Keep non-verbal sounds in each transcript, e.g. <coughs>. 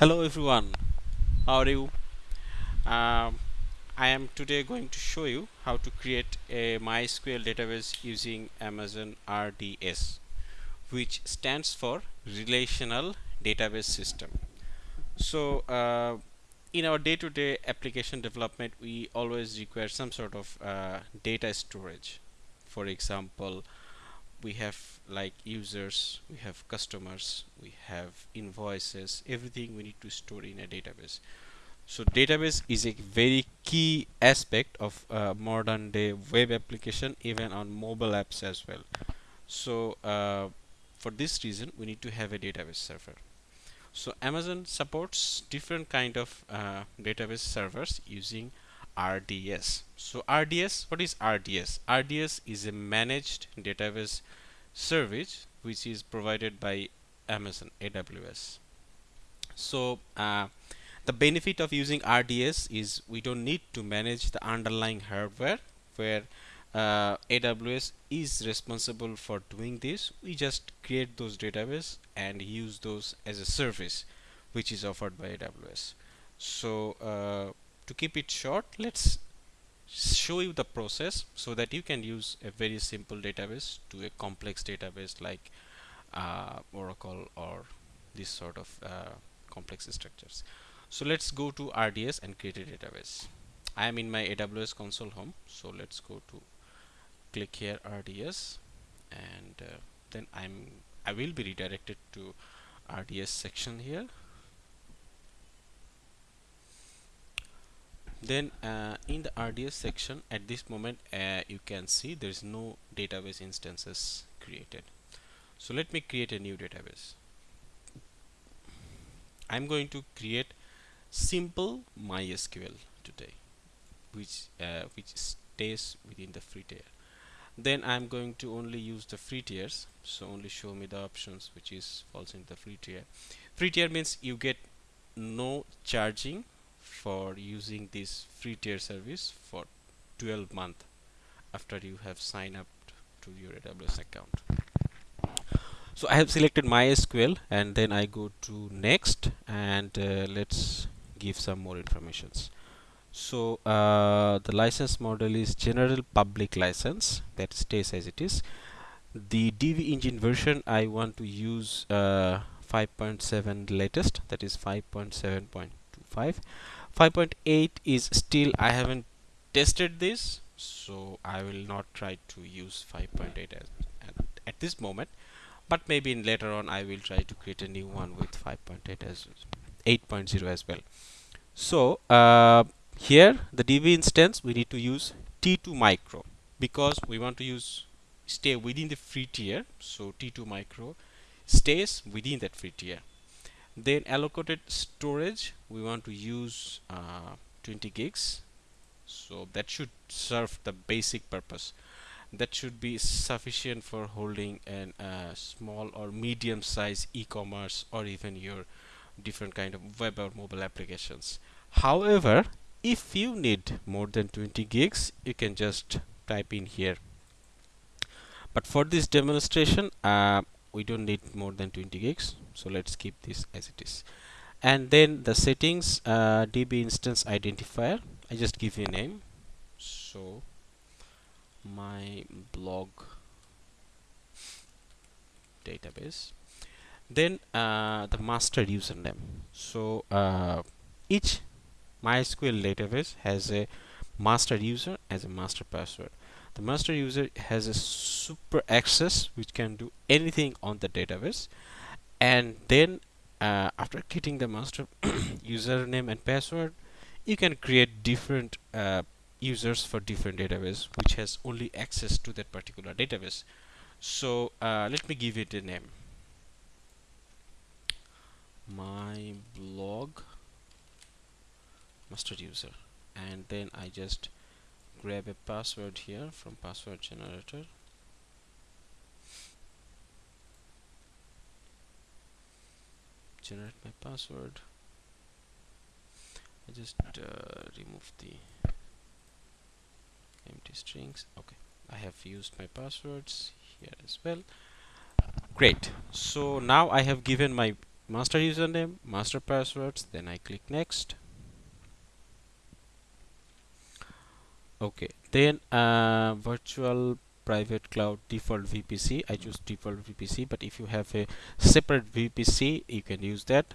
Hello everyone, how are you? Um, I am today going to show you how to create a MySQL database using Amazon RDS which stands for Relational Database System. So uh, in our day-to-day -day application development we always require some sort of uh, data storage. For example, we have like users we have customers we have invoices everything we need to store in a database. So database is a very key aspect of uh, modern day web application even on mobile apps as well. So uh, for this reason we need to have a database server. So Amazon supports different kind of uh, database servers using RDS. So RDS, what is RDS? RDS is a managed database service which is provided by Amazon AWS. So uh, the benefit of using RDS is we don't need to manage the underlying hardware where uh, AWS is responsible for doing this. We just create those database and use those as a service which is offered by AWS. So uh, to keep it short let's show you the process so that you can use a very simple database to a complex database like uh, Oracle or this sort of uh, complex structures. So let's go to RDS and create a database. I am in my AWS console home so let's go to click here RDS and uh, then I'm I will be redirected to RDS section here then uh, in the RDS section at this moment uh, you can see there is no database instances created. So let me create a new database. I'm going to create simple MySQL today which uh, which stays within the free tier. Then I'm going to only use the free tiers. So only show me the options which is falls in the free tier. Free tier means you get no charging for using this free tier service for 12 month after you have signed up to your AWS account. So I have selected MySQL and then I go to next and uh, let's give some more informations. So uh, the license model is general public license that stays as it is. The DB engine version I want to use uh, 5.7 latest that is 5.7.25 5.8 is still I haven't tested this so I will not try to use 5.8 at, at this moment. But maybe in later on I will try to create a new one with 5.8 as 8.0 as well. So uh, here the DB instance we need to use T2 micro because we want to use stay within the free tier. So T2 micro stays within that free tier then allocated storage we want to use uh, 20 gigs. So that should serve the basic purpose. That should be sufficient for holding an uh, small or medium size e-commerce or even your different kind of web or mobile applications. However if you need more than 20 gigs you can just type in here. But for this demonstration uh, we don't need more than 20 gigs so let's keep this as it is. And then the settings uh, db instance identifier. I just give you a name. So my blog database. Then uh, the master username. So uh, each MySQL database has a master user as a master password. The master user has a super access which can do anything on the database and then uh, after getting the master <coughs> username and password you can create different uh, users for different database which has only access to that particular database. So uh, let me give it a name. My blog master user. And then I just grab a password here from password generator generate my password. I just uh, remove the empty strings. Okay. I have used my passwords here as well. Great. So now I have given my master username master passwords then I click next. Okay. Then uh, virtual private cloud default VPC I choose default VPC but if you have a separate VPC you can use that.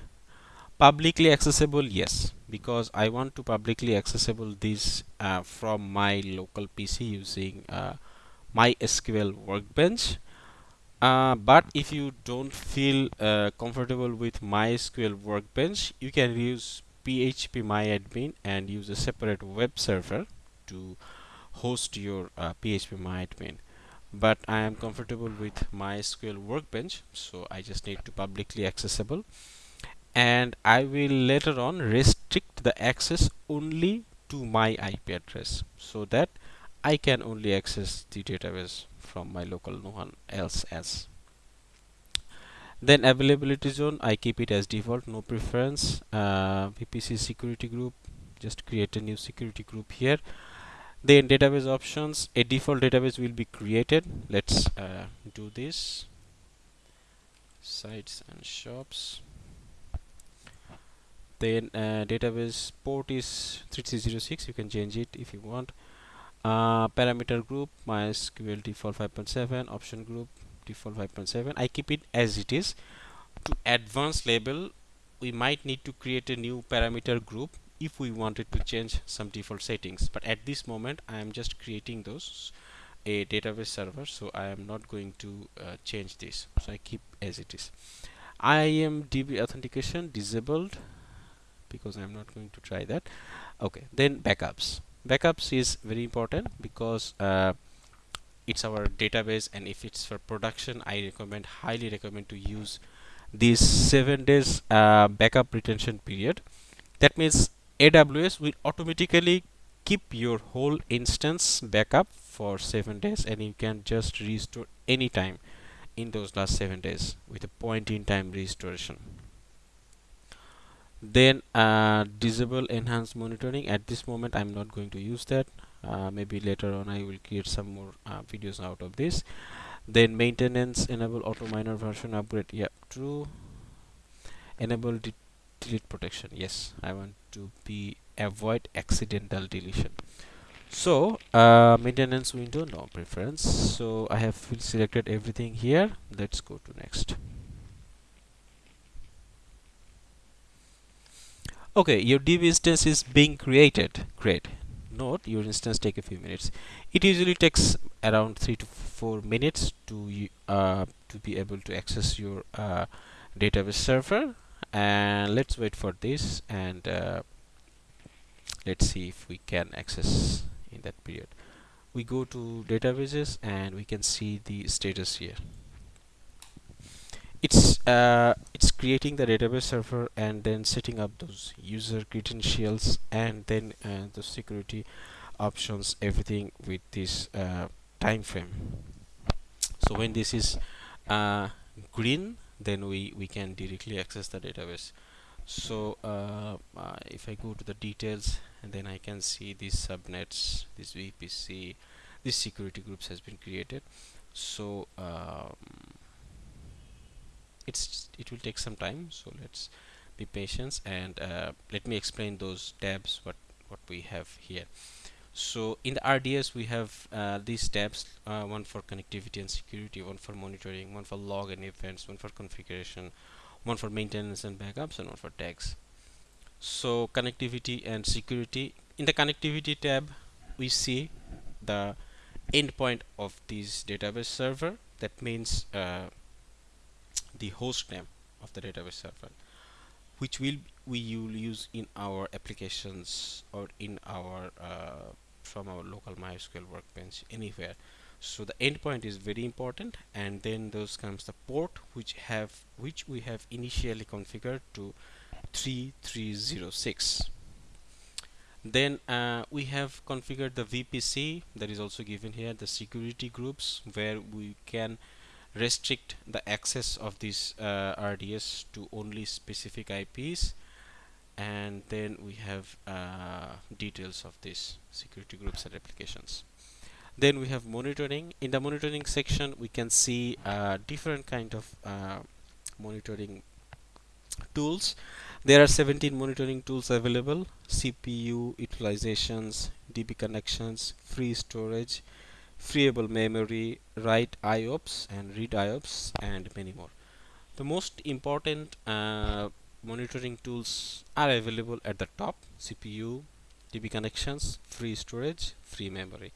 Publicly accessible yes because I want to publicly accessible this uh, from my local PC using uh, MySQL workbench. Uh, but if you don't feel uh, comfortable with MySQL workbench you can use PHP MyAdmin and use a separate web server to host your uh, PHP MyAdmin but I am comfortable with MySQL workbench so I just need to publicly accessible. And I will later on restrict the access only to my IP address so that I can only access the database from my local no one else as. Then availability zone I keep it as default no preference. Uh, VPC security group just create a new security group here then database options a default database will be created. Let's uh, do this. Sites and shops. Then uh, database port is 3306 you can change it if you want. Uh, parameter group mysql default 5.7 option group default 5.7 I keep it as it is. To advanced level we might need to create a new parameter group if we wanted to change some default settings. But at this moment I am just creating those a database server so I am not going to uh, change this. So I keep as it is. IAMDB authentication disabled because I'm not going to try that. Okay then backups. Backups is very important because uh, it's our database and if it's for production I recommend highly recommend to use this seven days uh, backup retention period. That means AWS will automatically keep your whole instance backup for seven days and you can just restore anytime in those last seven days with a point in time restoration. Then uh, disable enhanced monitoring. At this moment I'm not going to use that. Uh, maybe later on I will create some more uh, videos out of this. Then maintenance enable auto minor version upgrade. Yeah true. Enable de delete protection. Yes I want to be avoid accidental deletion. So uh, maintenance window no preference. So I have selected everything here. Let's go to next. Okay your DB instance is being created. Great. Note your instance take a few minutes. It usually takes around three to four minutes to uh, to be able to access your uh, database server and let's wait for this and uh, let's see if we can access in that period. We go to databases and we can see the status here. It's uh, it's creating the database server and then setting up those user credentials and then uh, the security options everything with this uh, time frame so when this is uh, green then we we can directly access the database. So uh, uh, if I go to the details and then I can see these subnets this VPC this security groups has been created. So um, it's it will take some time. So let's be patient and uh, let me explain those tabs what what we have here so in the RDS we have uh, these tabs uh, one for connectivity and security one for monitoring one for log and events one for configuration one for maintenance and backups and one for tags. So connectivity and security. In the connectivity tab we see the endpoint of this database server. That means uh, the host name of the database server which will we will use in our applications or in our uh, from our local MySQL workbench anywhere. So the endpoint is very important and then those comes the port which have which we have initially configured to 3306 then uh, we have configured the VPC that is also given here the security groups where we can restrict the access of this uh, RDS to only specific IPs and then we have uh, details of these security groups and applications. Then we have monitoring. In the monitoring section we can see uh, different kind of uh, monitoring tools. There are 17 monitoring tools available. CPU utilizations DB connections free storage freeable memory write IOPS and read IOPS and many more. The most important uh, monitoring tools are available at the top. CPU DB connections free storage free memory.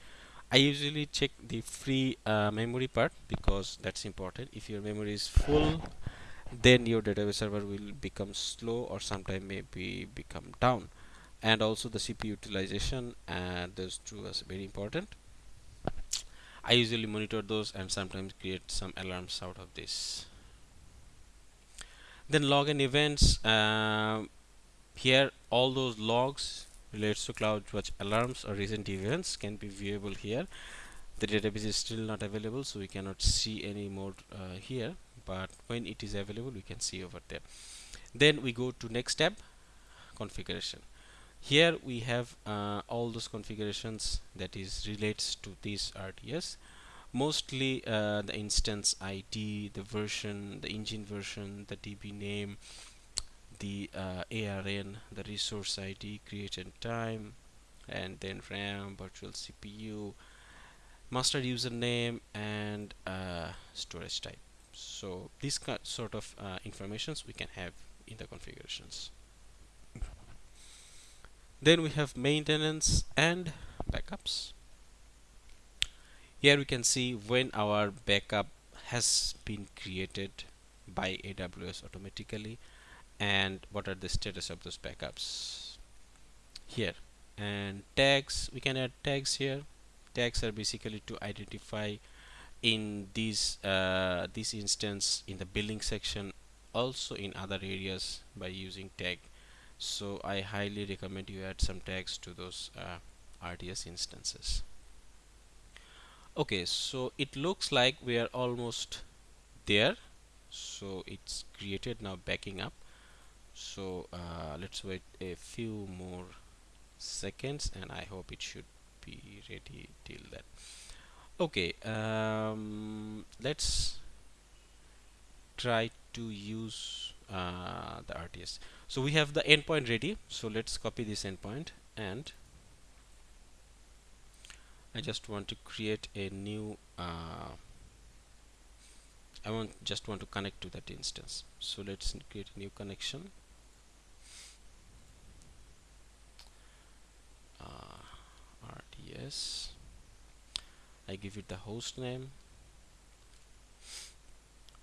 I usually check the free uh, memory part because that's important. If your memory is full then your database server will become slow or sometime maybe become down. And also the CPU utilization and those two are very important. I usually monitor those and sometimes create some alarms out of this then login events uh, here all those logs relates to CloudWatch alarms or recent events can be viewable here. The database is still not available so we cannot see any more uh, here but when it is available we can see over there. Then we go to next tab configuration. Here we have uh, all those configurations that is relates to this RDS mostly uh, the instance ID the version the engine version the DB name the uh, ARN the resource ID creation time and then RAM virtual CPU master username and uh, storage type. So these sort of uh, informations we can have in the configurations. Then we have maintenance and backups here we can see when our backup has been created by AWS automatically and what are the status of those backups? Here. And tags we can add tags here. Tags are basically to identify in this uh, this instance in the billing section also in other areas by using tag. So I highly recommend you add some tags to those uh, RDS instances okay so it looks like we are almost there. So it's created now backing up. So uh, let's wait a few more seconds and I hope it should be ready till that okay um, let's try to use uh, the RDS so we have the endpoint ready. So let's copy this endpoint and I just want to create a new uh, I want just want to connect to that instance. So let's create a new connection. Uh, RDS I give it the host name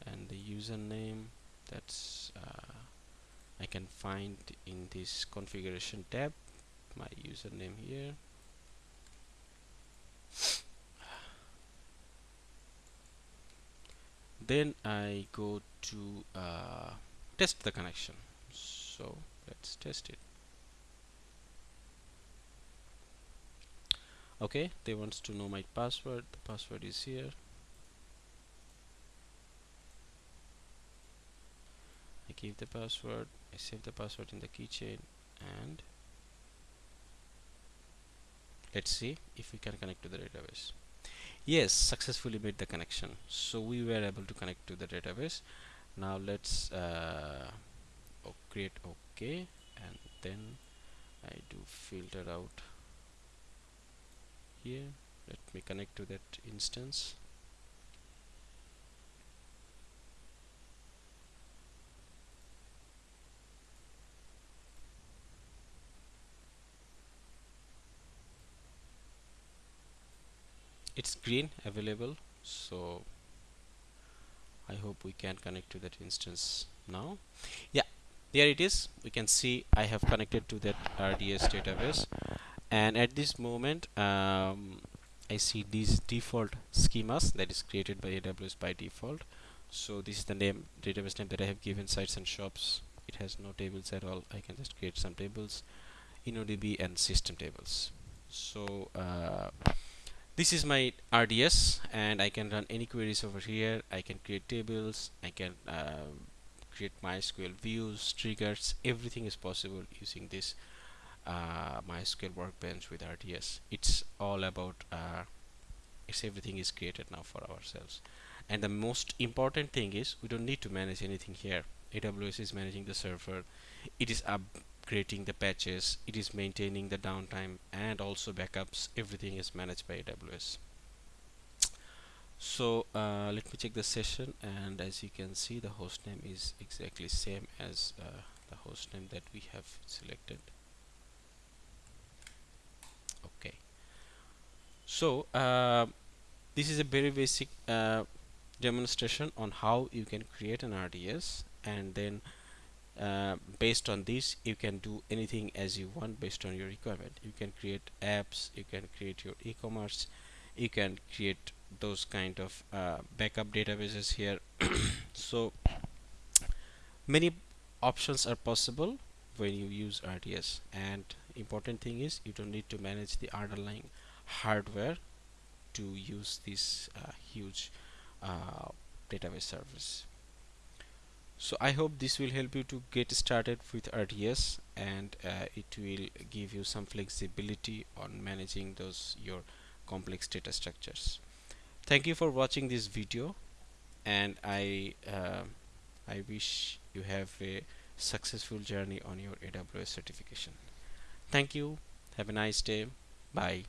and the username. That's uh, I can find in this configuration tab my username here then I go to uh, test the connection. So let's test it. Okay they wants to know my password. The password is here. I give the password. I save the password in the keychain and let's see if we can connect to the database yes successfully made the connection. So we were able to connect to the database. Now let's uh, create OK and then I do filter out here. Let me connect to that instance it's green available so I hope we can connect to that instance now. Yeah there it is. We can see I have connected to that RDS database. And at this moment um, I see these default schemas that is created by AWS by default. So this is the name database name that I have given sites and shops. It has no tables at all. I can just create some tables InnoDB and system tables. So uh, this is my RDS and I can run any queries over here. I can create tables. I can uh, create MySQL views triggers. Everything is possible using this uh, MySQL workbench with RDS it's all about uh, it's everything is created now for ourselves. And the most important thing is we don't need to manage anything here. AWS is managing the server. It is upgrading the patches it is maintaining the downtime and also backups everything is managed by AWS so uh, let me check the session and as you can see the host name is exactly same as uh, the host name that we have selected. Okay. So uh, this is a very basic uh, demonstration on how you can create an RDS and then uh, based on this you can do anything as you want based on your requirement. You can create apps you can create your e-commerce you can create those kind of uh, backup databases here. <coughs> So many options are possible when you use RDS and important thing is you don't need to manage the underlying hardware to use this uh, huge uh, database service so I hope this will help you to get started with RDS and uh, it will give you some flexibility on managing those your complex data structures. Thank you for watching this video and I uh, I wish you have a successful journey on your AWS certification. Thank you. Have a nice day. Bye